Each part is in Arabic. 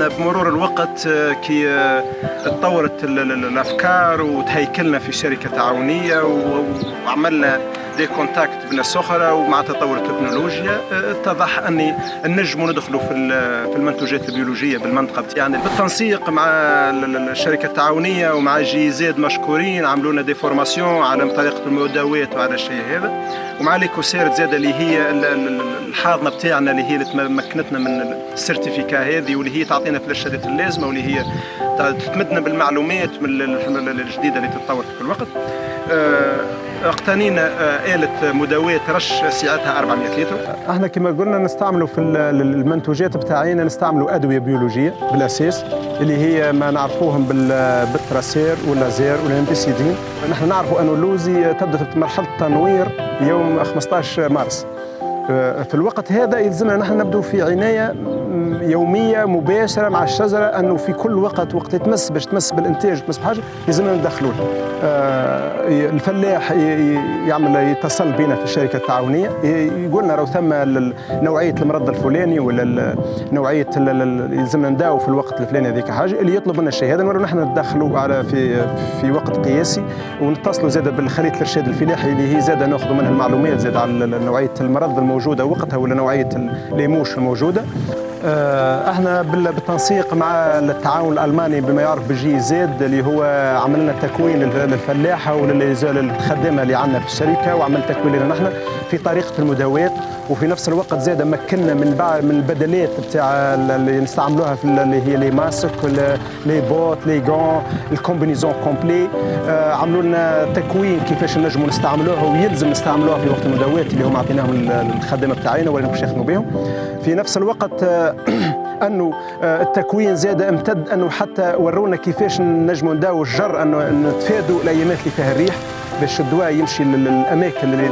إحنا بمرور الوقت كي تطورت الأفكار وتهيكلنا في شركة تعاونية وعملنا des contacts بناس أخرى ومع تطور التكنولوجيا اتضح أني نجموا ندخلوا في في المنتوجات البيولوجية بالمنطقة بتاعنا. بالتنسيق مع الشركة التعاونية ومع GIZ مشكورين عملوا لنا des formations على طريقة المداوات وعلى الشيء هذا. ومع ل Ecocert زاد اللي هي الحاضنة بتاعنا اللي هي اللي مكنتنا من السيرتيفيكا هذه واللي هي تعطينا في الارشادات اللازمة واللي هي تمدنا بالمعلومات من الجديدة اللي تتطور في كل وقت. اقتنينا آلة مداواة رش سعتها 400 لتر. إحنا كما قلنا نستعملوا في المنتوجات بتاعينا نستعملوا أدوية بيولوجية بالأساس اللي هي ما نعرفوهم بالتراسير واللازير والانبيسيدين نحن نعرفوا أنه اللوزي تبدأ مرحلة التنوير يوم 15 مارس. في الوقت هذا يلزمنا نحن نبدو في عناية يومية مباشرة مع الشجرة أنه في كل وقت وقت تمس باش تمس بالإنتاج تمس بحاجة لازمنا ندخلوه. آه الفلاح يعمل يتصل بنا في الشركة التعاونية يقول لنا راه ثم نوعية المرض الفلاني ولا نوعية يلزمنا نداو في الوقت الفلاني هذيك حاجة اللي يطلب منا الشيء هذا نحن ندخلوا على في في وقت قياسي ونتصلوا زاد بالخليط الإرشاد الفلاحي اللي هي زاد ناخذوا منها المعلومات زاد على نوعية المرض الموجودة وقتها ولا نوعية الليموش الموجودة. إحنا بالتنسيق مع التعاون الألماني بما يعرف بجي زيد اللي هو عمل لنا تكوين للفلاحه وللخدامه اللي عندنا في الشركة وعمل تكوين لنا نحن في طريقة المداوات وفي نفس الوقت زاد مكنا من بعض من البدلات بتاع اللي نستعملوها في اللي هي لي ماسك les bottes les gants ال combinaison complète. آه عملوا لنا تكوين كيفاش نجموا نستعملوها ويلزم نستعملوها في وقت المداوات اللي هم عطيناهم الخدمة بتاعينا ولا باش يخدموا بهم. في نفس الوقت آه انه التكوين زاد امتد أنه حتى ورونا كيفاش نجموا نداو الجر أنه نتفادوا الأيامات اللي فيها الريح باش الدواء يمشي للأماكن اللي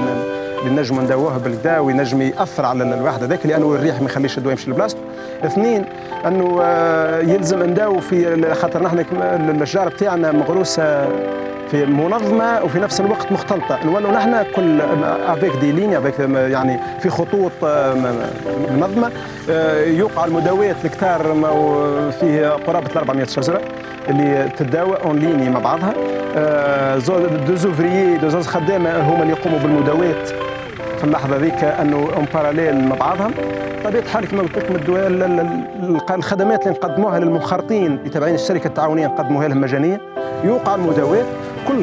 اللي نجموا نداووها بالكدا وينجم يأثر على الواحد هذاك لأنه الريح ما يخليش الدواء يمشي لبلاصته اثنين أنه يلزم نداو في خاطر نحن الاشجار بتاعنا مغروسة في منظمة وفي نفس الوقت مختلطة. نولوا نحن كل avec des lignes avec يعني في خطوط منظمة يوقع المداوات الكتار فيه قرابة 400 شجرة اللي تتداوى en ligne مع بعضها. deux ouvriers deux خدامة هما اللي يقوموا بالمداوات في اللحظة ذيك أنه اون باراليل مع بعضهم. طبيعة الحال كما قلت لكم الخدمات اللي نقدموها للمنخرطين اللي تابعين الشركة التعاونية نقدموها لهم مجانية. يوقع المداوات كل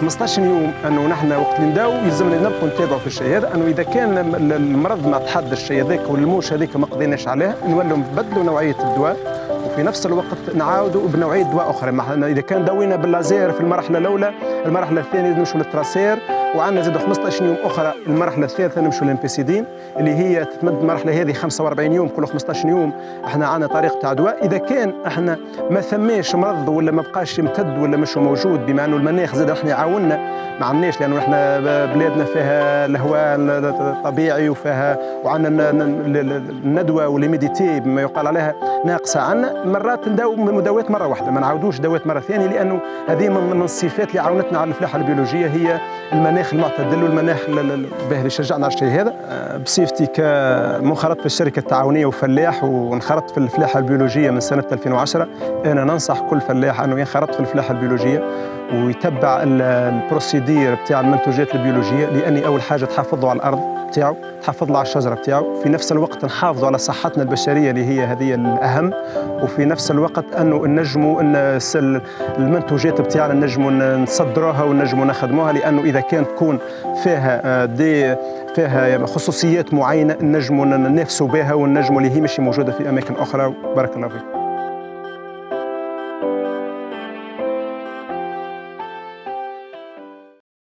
15 يوم أنه نحن وقت اللي نداو يلزمنا نبقوا نتابعوا في الشيء هذا أنه إذا كان المرض ما تحدى الشيء هذاك والموش هذيك ما قضيناش عليها نولوا نبدلوا نوعية الدواء. وفي نفس الوقت نعاودوا بنوعيه دواء أخرى. إذا كان داوينا باللازير في المرحلة الأولى المرحلة الثانية نمشوا للتراسير وعندنا زاد 15 يوم أخرى المرحله الثالثه نمشوا للإمبيسيدين اللي هي تتمد المرحلة هذه 45 يوم كل 15 يوم إحنا عندنا طريقه تاع دواء. إذا كان إحنا ما ثماش مرض ولا ما بقاش يمتد ولا مش موجود بما إنه المناخ زاد إحنا يعاوننا ما عندناش لأنه إحنا بلادنا فيها الهواء الطبيعي وفيها وعندنا الندوه والميديتي بما يقال عليها ناقصة عندنا مرات نداو مداوات مرة واحدة ما نعاودوش دوات مرة ثانية لأنه هذه من الصفات اللي عاونتنا على الفلاحة البيولوجية هي المناخ المعتدل والمناخ باهي اللي شجعنا على الشيء هذا. بصفتي كمنخرط في الشركة التعاونية وفلاح وانخرطت في الفلاحة البيولوجية من سنة 2010 أنا ننصح كل فلاح أنه ينخرط في الفلاحة البيولوجية ويتبع البروسيدير بتاع المنتوجات البيولوجية لأني أول حاجة تحافظ على الأرض بتاعه تحافظ على الشجرة بتاعه. في نفس الوقت نحافظوا على صحتنا البشرية اللي هي هذه الأهم. وفي نفس الوقت انه نجموا إن المنتوجات بتاعنا نجموا نصدروها ونجموا نخدموها لأنه إذا كانت تكون فيها دي فيها خصوصيات معينة نجموا ننافسوا بها والنجموا اللي هي مش موجودة في أماكن أخرى. بارك الله فيك.